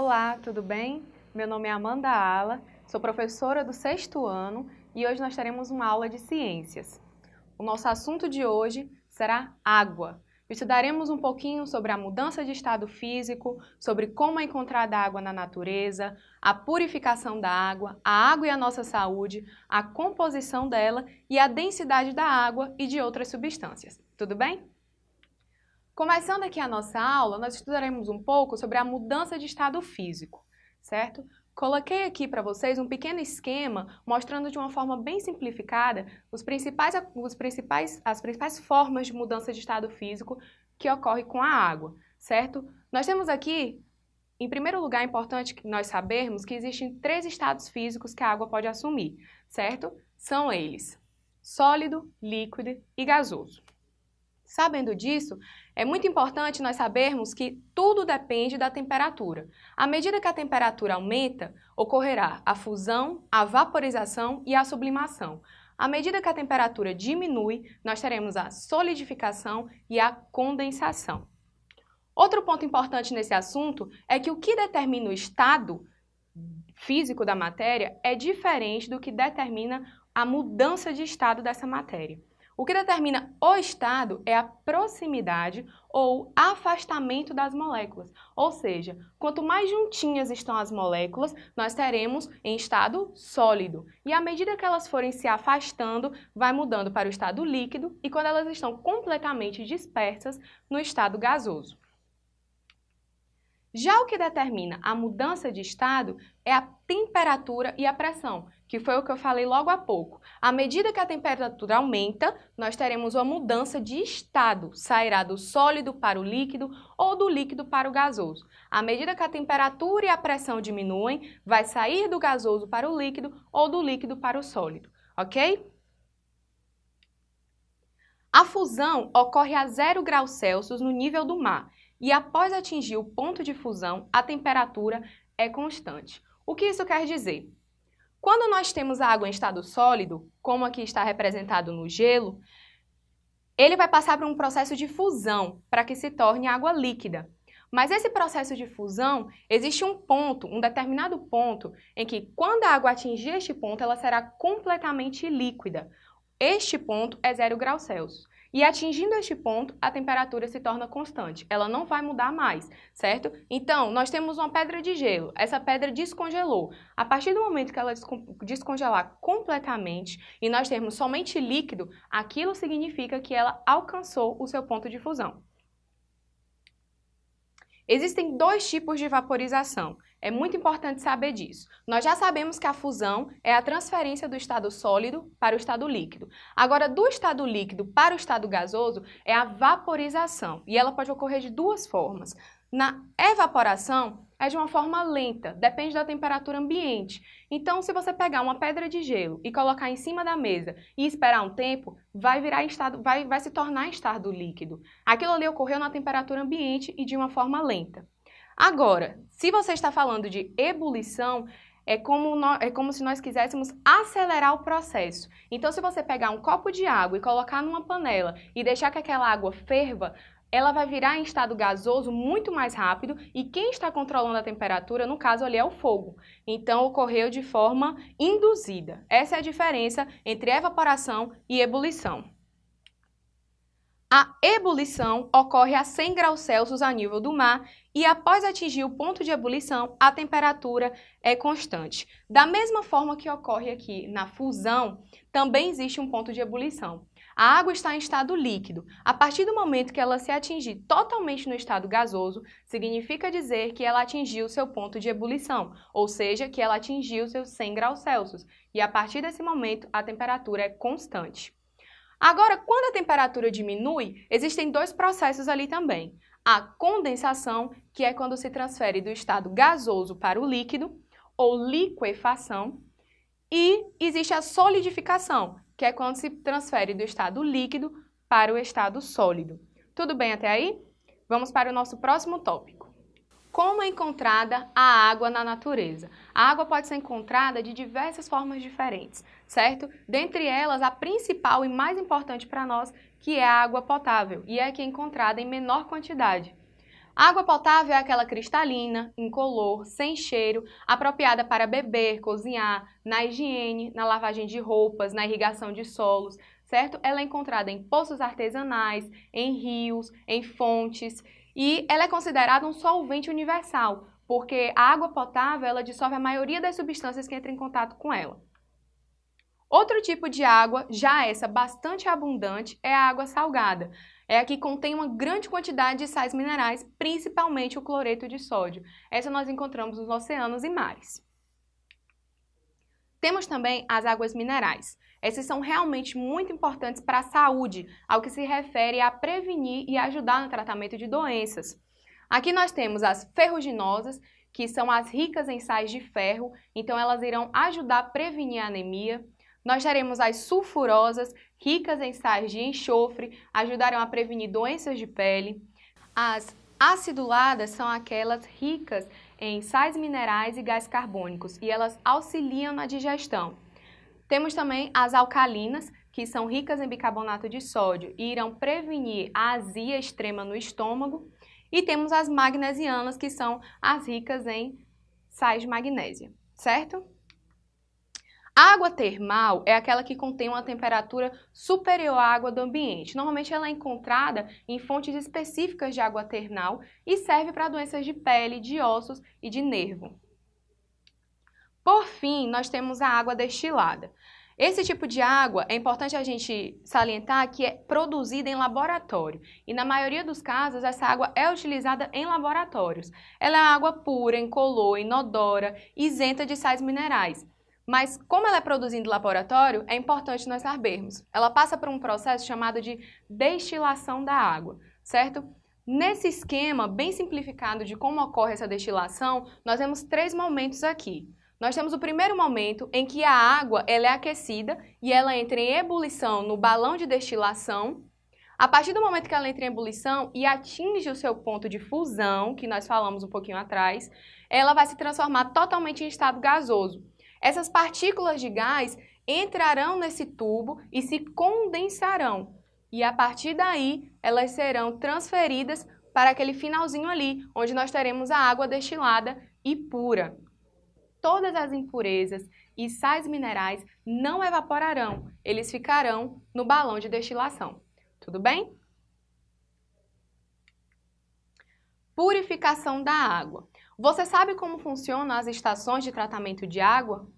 Olá, tudo bem? Meu nome é Amanda Ala, sou professora do sexto ano e hoje nós teremos uma aula de ciências. O nosso assunto de hoje será água. Estudaremos um pouquinho sobre a mudança de estado físico, sobre como é encontrada água na natureza, a purificação da água, a água e a nossa saúde, a composição dela e a densidade da água e de outras substâncias. Tudo bem? Começando aqui a nossa aula, nós estudaremos um pouco sobre a mudança de estado físico, certo? Coloquei aqui para vocês um pequeno esquema mostrando de uma forma bem simplificada os principais, os principais, as principais formas de mudança de estado físico que ocorre com a água, certo? Nós temos aqui, em primeiro lugar, é importante que nós sabermos que existem três estados físicos que a água pode assumir, certo? São eles, sólido, líquido e gasoso. Sabendo disso, é muito importante nós sabermos que tudo depende da temperatura. À medida que a temperatura aumenta, ocorrerá a fusão, a vaporização e a sublimação. À medida que a temperatura diminui, nós teremos a solidificação e a condensação. Outro ponto importante nesse assunto é que o que determina o estado físico da matéria é diferente do que determina a mudança de estado dessa matéria. O que determina o estado é a proximidade ou afastamento das moléculas. Ou seja, quanto mais juntinhas estão as moléculas, nós teremos em estado sólido. E à medida que elas forem se afastando, vai mudando para o estado líquido e quando elas estão completamente dispersas, no estado gasoso. Já o que determina a mudança de estado é a temperatura e a pressão, que foi o que eu falei logo há pouco. À medida que a temperatura aumenta, nós teremos uma mudança de estado, sairá do sólido para o líquido ou do líquido para o gasoso. À medida que a temperatura e a pressão diminuem, vai sair do gasoso para o líquido ou do líquido para o sólido, ok? A fusão ocorre a 0 graus Celsius no nível do mar e após atingir o ponto de fusão, a temperatura é constante. O que isso quer dizer? Quando nós temos a água em estado sólido, como aqui está representado no gelo, ele vai passar por um processo de fusão para que se torne água líquida. Mas esse processo de fusão, existe um ponto, um determinado ponto, em que quando a água atingir este ponto, ela será completamente líquida. Este ponto é 0 graus Celsius. E atingindo este ponto, a temperatura se torna constante, ela não vai mudar mais, certo? Então, nós temos uma pedra de gelo, essa pedra descongelou. A partir do momento que ela descongelar completamente e nós termos somente líquido, aquilo significa que ela alcançou o seu ponto de fusão. Existem dois tipos de vaporização. É muito importante saber disso. Nós já sabemos que a fusão é a transferência do estado sólido para o estado líquido. Agora, do estado líquido para o estado gasoso é a vaporização. E ela pode ocorrer de duas formas. Na evaporação, é de uma forma lenta, depende da temperatura ambiente. Então, se você pegar uma pedra de gelo e colocar em cima da mesa e esperar um tempo, vai virar estado, vai, vai se tornar estado líquido. Aquilo ali ocorreu na temperatura ambiente e de uma forma lenta. Agora, se você está falando de ebulição, é como, é como se nós quiséssemos acelerar o processo. Então, se você pegar um copo de água e colocar numa panela e deixar que aquela água ferva, ela vai virar em estado gasoso muito mais rápido e quem está controlando a temperatura, no caso ali, é o fogo. Então, ocorreu de forma induzida. Essa é a diferença entre evaporação e ebulição. A ebulição ocorre a 100 graus Celsius a nível do mar e após atingir o ponto de ebulição, a temperatura é constante. Da mesma forma que ocorre aqui na fusão, também existe um ponto de ebulição. A água está em estado líquido. A partir do momento que ela se atingir totalmente no estado gasoso, significa dizer que ela atingiu seu ponto de ebulição, ou seja, que ela atingiu seus 100 graus Celsius. E a partir desse momento, a temperatura é constante. Agora, quando a temperatura diminui, existem dois processos ali também. A condensação, que é quando se transfere do estado gasoso para o líquido, ou liquefação, e existe a solidificação, que é quando se transfere do estado líquido para o estado sólido. Tudo bem até aí? Vamos para o nosso próximo tópico. Como é encontrada a água na natureza? A água pode ser encontrada de diversas formas diferentes, certo? Dentre elas, a principal e mais importante para nós, que é a água potável, e é que é encontrada em menor quantidade. A água potável é aquela cristalina, incolor, sem cheiro, apropriada para beber, cozinhar, na higiene, na lavagem de roupas, na irrigação de solos, certo? Ela é encontrada em poços artesanais, em rios, em fontes e ela é considerada um solvente universal, porque a água potável ela dissolve a maioria das substâncias que entram em contato com ela. Outro tipo de água, já essa bastante abundante, é a água salgada. É a que contém uma grande quantidade de sais minerais, principalmente o cloreto de sódio. Essa nós encontramos nos oceanos e mares. Temos também as águas minerais. Essas são realmente muito importantes para a saúde, ao que se refere a prevenir e ajudar no tratamento de doenças. Aqui nós temos as ferruginosas, que são as ricas em sais de ferro, então elas irão ajudar a prevenir a anemia. Nós teremos as sulfurosas, ricas em sais de enxofre, ajudarão a prevenir doenças de pele. As aciduladas são aquelas ricas em sais minerais e gás carbônicos e elas auxiliam na digestão. Temos também as alcalinas, que são ricas em bicarbonato de sódio e irão prevenir a azia extrema no estômago. E temos as magnesianas, que são as ricas em sais de magnésia, certo? A água termal é aquela que contém uma temperatura superior à água do ambiente. Normalmente ela é encontrada em fontes específicas de água termal e serve para doenças de pele, de ossos e de nervo. Por fim, nós temos a água destilada. Esse tipo de água é importante a gente salientar que é produzida em laboratório e na maioria dos casos essa água é utilizada em laboratórios. Ela é água pura, incolor, inodora, isenta de sais minerais. Mas como ela é produzida em laboratório, é importante nós sabermos. Ela passa por um processo chamado de destilação da água, certo? Nesse esquema bem simplificado de como ocorre essa destilação, nós temos três momentos aqui. Nós temos o primeiro momento em que a água ela é aquecida e ela entra em ebulição no balão de destilação. A partir do momento que ela entra em ebulição e atinge o seu ponto de fusão, que nós falamos um pouquinho atrás, ela vai se transformar totalmente em estado gasoso. Essas partículas de gás entrarão nesse tubo e se condensarão. E a partir daí, elas serão transferidas para aquele finalzinho ali, onde nós teremos a água destilada e pura todas as impurezas e sais minerais não evaporarão, eles ficarão no balão de destilação. Tudo bem? Purificação da água. Você sabe como funcionam as estações de tratamento de água?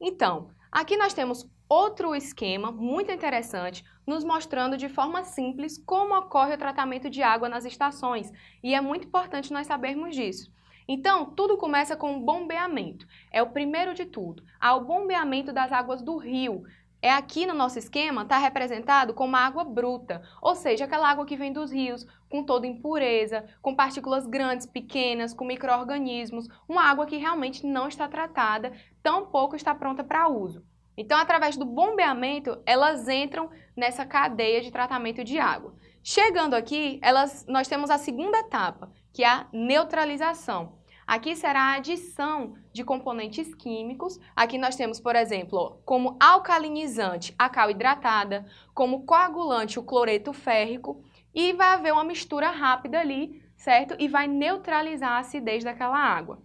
Então, aqui nós temos outro esquema muito interessante, nos mostrando de forma simples como ocorre o tratamento de água nas estações, e é muito importante nós sabermos disso. Então, tudo começa com o bombeamento. É o primeiro de tudo. Há o bombeamento das águas do rio. É aqui no nosso esquema, está representado como água bruta, ou seja, aquela água que vem dos rios, com toda impureza, com partículas grandes, pequenas, com micro-organismos, uma água que realmente não está tratada, tampouco está pronta para uso. Então, através do bombeamento, elas entram nessa cadeia de tratamento de água. Chegando aqui, elas, nós temos a segunda etapa, que é a neutralização. Aqui será a adição de componentes químicos. Aqui nós temos, por exemplo, como alcalinizante a cal hidratada, como coagulante o cloreto férrico e vai haver uma mistura rápida ali, certo? E vai neutralizar a acidez daquela água.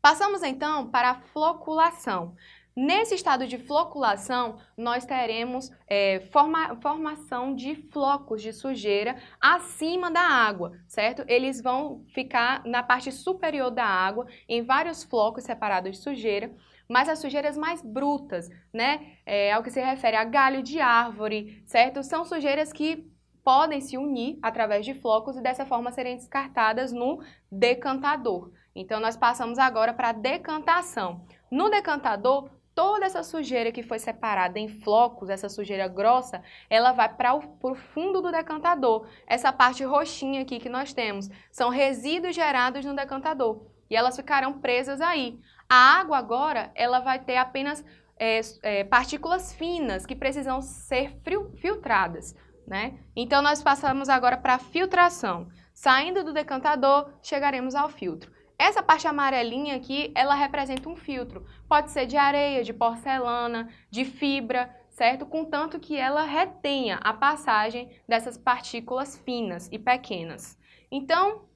Passamos então para a floculação. Nesse estado de floculação, nós teremos é, forma, formação de flocos de sujeira acima da água, certo? Eles vão ficar na parte superior da água, em vários flocos separados de sujeira, mas as sujeiras mais brutas, né? É, ao que se refere a galho de árvore, certo? São sujeiras que podem se unir através de flocos e dessa forma serem descartadas no decantador. Então, nós passamos agora para a decantação. No decantador, toda essa sujeira que foi separada em flocos, essa sujeira grossa, ela vai para o fundo do decantador. Essa parte roxinha aqui que nós temos são resíduos gerados no decantador e elas ficarão presas aí. A água agora, ela vai ter apenas é, é, partículas finas que precisam ser filtradas. Né? Então, nós passamos agora para a filtração. Saindo do decantador, chegaremos ao filtro. Essa parte amarelinha aqui, ela representa um filtro. Pode ser de areia, de porcelana, de fibra, certo? Contanto que ela retenha a passagem dessas partículas finas e pequenas. Então,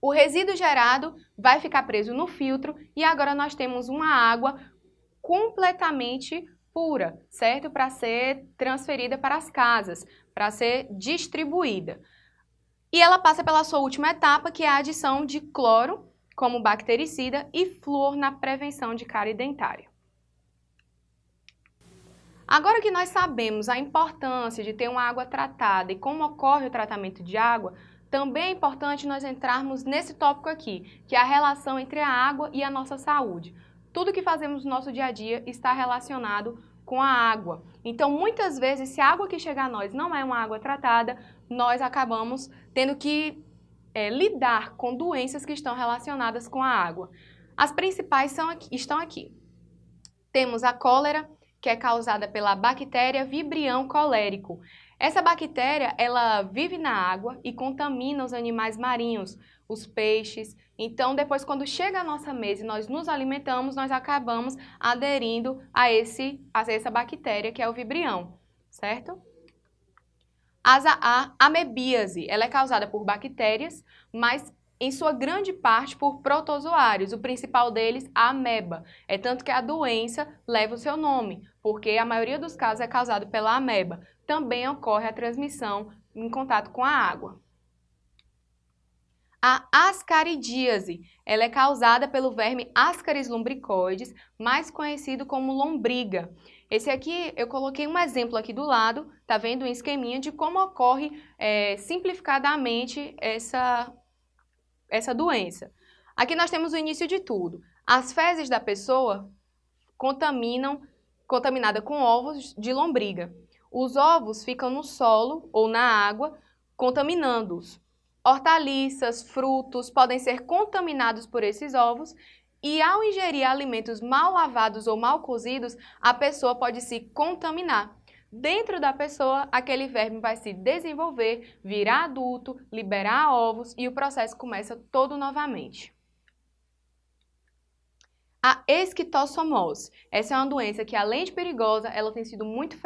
o resíduo gerado vai ficar preso no filtro e agora nós temos uma água completamente pura, certo? Para ser transferida para as casas, para ser distribuída. E ela passa pela sua última etapa, que é a adição de cloro como bactericida e flúor na prevenção de cárie dentária. Agora que nós sabemos a importância de ter uma água tratada e como ocorre o tratamento de água, também é importante nós entrarmos nesse tópico aqui, que é a relação entre a água e a nossa saúde. Tudo que fazemos no nosso dia a dia está relacionado com a água. Então, muitas vezes, se a água que chega a nós não é uma água tratada, nós acabamos tendo que é, lidar com doenças que estão relacionadas com a água. As principais são aqui, estão aqui. Temos a cólera, que é causada pela bactéria Vibrião colérico. Essa bactéria, ela vive na água e contamina os animais marinhos, os peixes. Então, depois, quando chega à nossa mesa e nós nos alimentamos, nós acabamos aderindo a, esse, a essa bactéria, que é o vibrião, certo? A amebíase, ela é causada por bactérias, mas em sua grande parte por protozoários, o principal deles, a ameba. É tanto que a doença leva o seu nome, porque a maioria dos casos é causado pela ameba. Também ocorre a transmissão em contato com a água. A ascaridíase, ela é causada pelo verme Ascaris lumbricoides, mais conhecido como lombriga. Esse aqui, eu coloquei um exemplo aqui do lado, tá vendo? Um esqueminha de como ocorre é, simplificadamente essa essa doença. Aqui nós temos o início de tudo. As fezes da pessoa contaminam, contaminada com ovos de lombriga. Os ovos ficam no solo ou na água, contaminando-os. Hortaliças, frutos podem ser contaminados por esses ovos e ao ingerir alimentos mal lavados ou mal cozidos, a pessoa pode se contaminar. Dentro da pessoa, aquele verme vai se desenvolver, virar adulto, liberar ovos e o processo começa todo novamente. A esquistossomose. Essa é uma doença que, além de perigosa, ela tem sido muito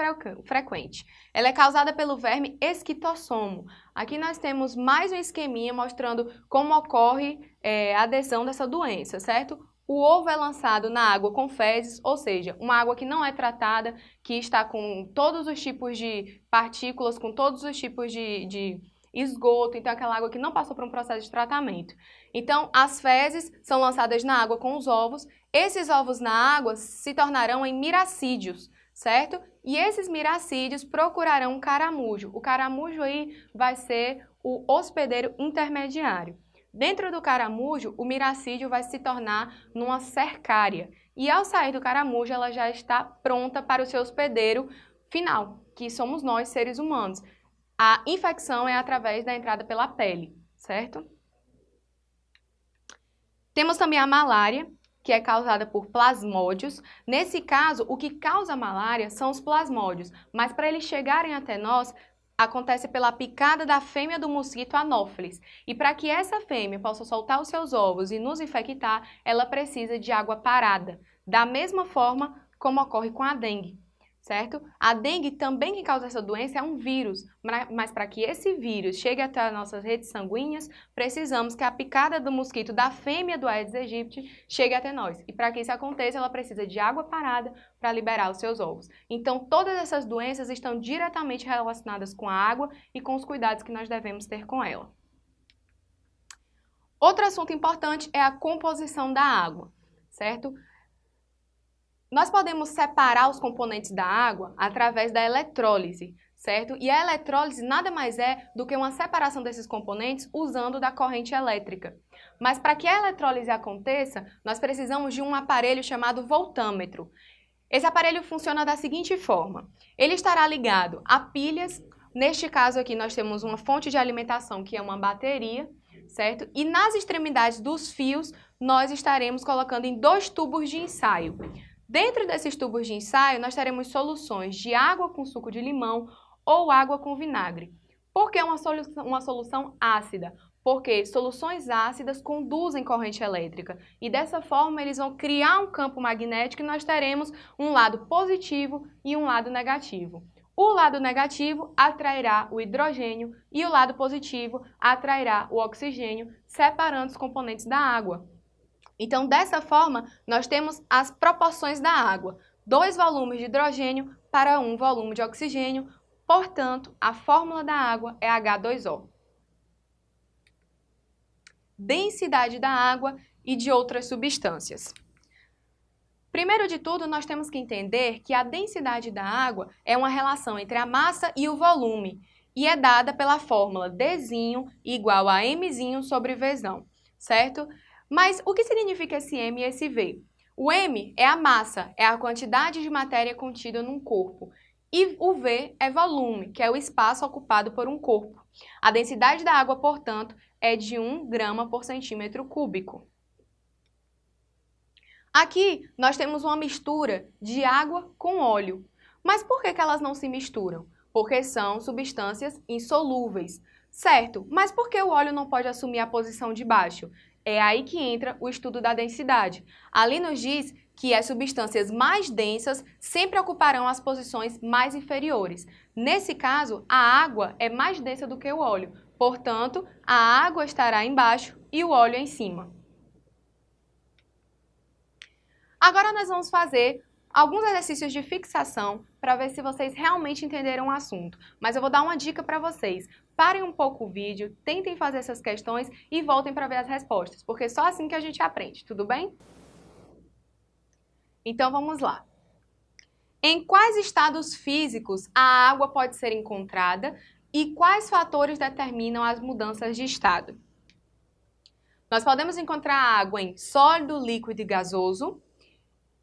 frequente. Ela é causada pelo verme esquitossomo. Aqui nós temos mais um esqueminha mostrando como ocorre é, a adesão dessa doença, certo? O ovo é lançado na água com fezes, ou seja, uma água que não é tratada, que está com todos os tipos de partículas, com todos os tipos de, de esgoto, então aquela água que não passou por um processo de tratamento. Então, as fezes são lançadas na água com os ovos, esses ovos na água se tornarão em miracídios, certo? E esses miracídios procurarão um caramujo. O caramujo aí vai ser o hospedeiro intermediário. Dentro do caramujo, o miracídio vai se tornar numa cercária. E ao sair do caramujo, ela já está pronta para o seu hospedeiro final, que somos nós, seres humanos. A infecção é através da entrada pela pele, certo? Temos também a malária, que é causada por plasmódios. Nesse caso, o que causa malária são os plasmódios, mas para eles chegarem até nós, acontece pela picada da fêmea do mosquito Anopheles. E para que essa fêmea possa soltar os seus ovos e nos infectar, ela precisa de água parada, da mesma forma como ocorre com a dengue certo? A dengue também que causa essa doença é um vírus, mas para que esse vírus chegue até as nossas redes sanguíneas, precisamos que a picada do mosquito da fêmea do Aedes aegypti chegue até nós. E para que isso aconteça, ela precisa de água parada para liberar os seus ovos. Então, todas essas doenças estão diretamente relacionadas com a água e com os cuidados que nós devemos ter com ela. Outro assunto importante é a composição da água, certo? Nós podemos separar os componentes da água através da eletrólise, certo? E a eletrólise nada mais é do que uma separação desses componentes usando da corrente elétrica. Mas para que a eletrólise aconteça, nós precisamos de um aparelho chamado voltâmetro. Esse aparelho funciona da seguinte forma. Ele estará ligado a pilhas, neste caso aqui nós temos uma fonte de alimentação que é uma bateria, certo? E nas extremidades dos fios nós estaremos colocando em dois tubos de ensaio. Dentro desses tubos de ensaio, nós teremos soluções de água com suco de limão ou água com vinagre. Por que uma solução, uma solução ácida? Porque soluções ácidas conduzem corrente elétrica e dessa forma eles vão criar um campo magnético e nós teremos um lado positivo e um lado negativo. o lado negativo atrairá o hidrogênio e o lado positivo atrairá o oxigênio, separando os componentes da água. Então, dessa forma, nós temos as proporções da água. Dois volumes de hidrogênio para um volume de oxigênio, portanto, a fórmula da água é H2O. Densidade da água e de outras substâncias. Primeiro de tudo, nós temos que entender que a densidade da água é uma relação entre a massa e o volume e é dada pela fórmula D igual a M sobre V, certo? Mas o que significa esse M e esse V? O M é a massa, é a quantidade de matéria contida num corpo. E o V é volume, que é o espaço ocupado por um corpo. A densidade da água, portanto, é de 1 grama por centímetro cúbico. Aqui nós temos uma mistura de água com óleo. Mas por que, que elas não se misturam? Porque são substâncias insolúveis. Certo, mas por que o óleo não pode assumir a posição de baixo? É aí que entra o estudo da densidade. Ali nos diz que as substâncias mais densas sempre ocuparão as posições mais inferiores. Nesse caso, a água é mais densa do que o óleo, portanto, a água estará embaixo e o óleo em cima. Agora nós vamos fazer alguns exercícios de fixação para ver se vocês realmente entenderam o assunto. Mas eu vou dar uma dica para vocês. Parem um pouco o vídeo, tentem fazer essas questões e voltem para ver as respostas, porque é só assim que a gente aprende, tudo bem? Então vamos lá. Em quais estados físicos a água pode ser encontrada e quais fatores determinam as mudanças de estado? Nós podemos encontrar água em sólido, líquido e gasoso,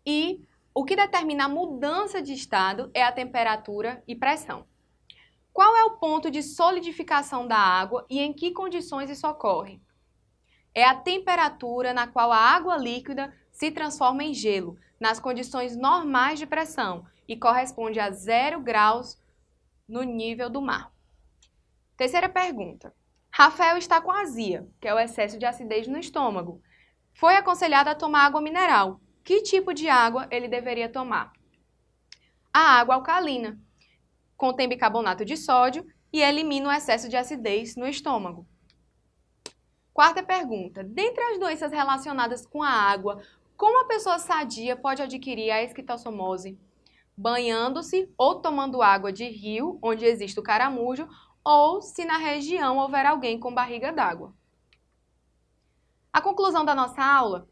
e o que determina a mudança de estado é a temperatura e pressão. Qual é o ponto de solidificação da água e em que condições isso ocorre? É a temperatura na qual a água líquida se transforma em gelo, nas condições normais de pressão, e corresponde a zero graus no nível do mar. Terceira pergunta. Rafael está com azia, que é o excesso de acidez no estômago. Foi aconselhado a tomar água mineral, que tipo de água ele deveria tomar? A água alcalina. Contém bicarbonato de sódio e elimina o excesso de acidez no estômago. Quarta pergunta. Dentre as doenças relacionadas com a água, como a pessoa sadia pode adquirir a esquistossomose? Banhando-se ou tomando água de rio, onde existe o caramujo, ou se na região houver alguém com barriga d'água. A conclusão da nossa aula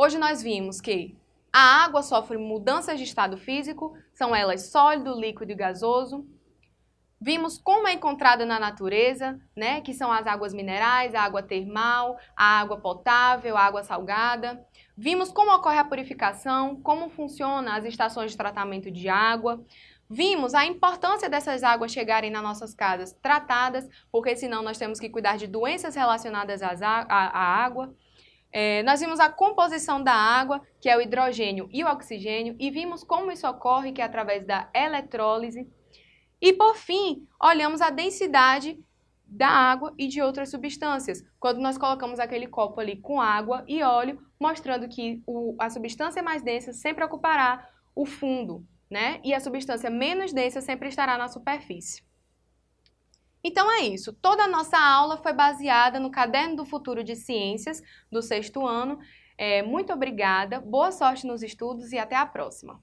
Hoje nós vimos que a água sofre mudanças de estado físico, são elas sólido, líquido e gasoso. Vimos como é encontrada na natureza, né, que são as águas minerais, a água termal, a água potável, a água salgada. Vimos como ocorre a purificação, como funcionam as estações de tratamento de água. Vimos a importância dessas águas chegarem nas nossas casas tratadas, porque senão nós temos que cuidar de doenças relacionadas à água. É, nós vimos a composição da água, que é o hidrogênio e o oxigênio, e vimos como isso ocorre, que é através da eletrólise. E, por fim, olhamos a densidade da água e de outras substâncias, quando nós colocamos aquele copo ali com água e óleo, mostrando que o, a substância mais densa sempre ocupará o fundo, né? E a substância menos densa sempre estará na superfície. Então é isso, toda a nossa aula foi baseada no Caderno do Futuro de Ciências, do sexto ano. É, muito obrigada, boa sorte nos estudos e até a próxima!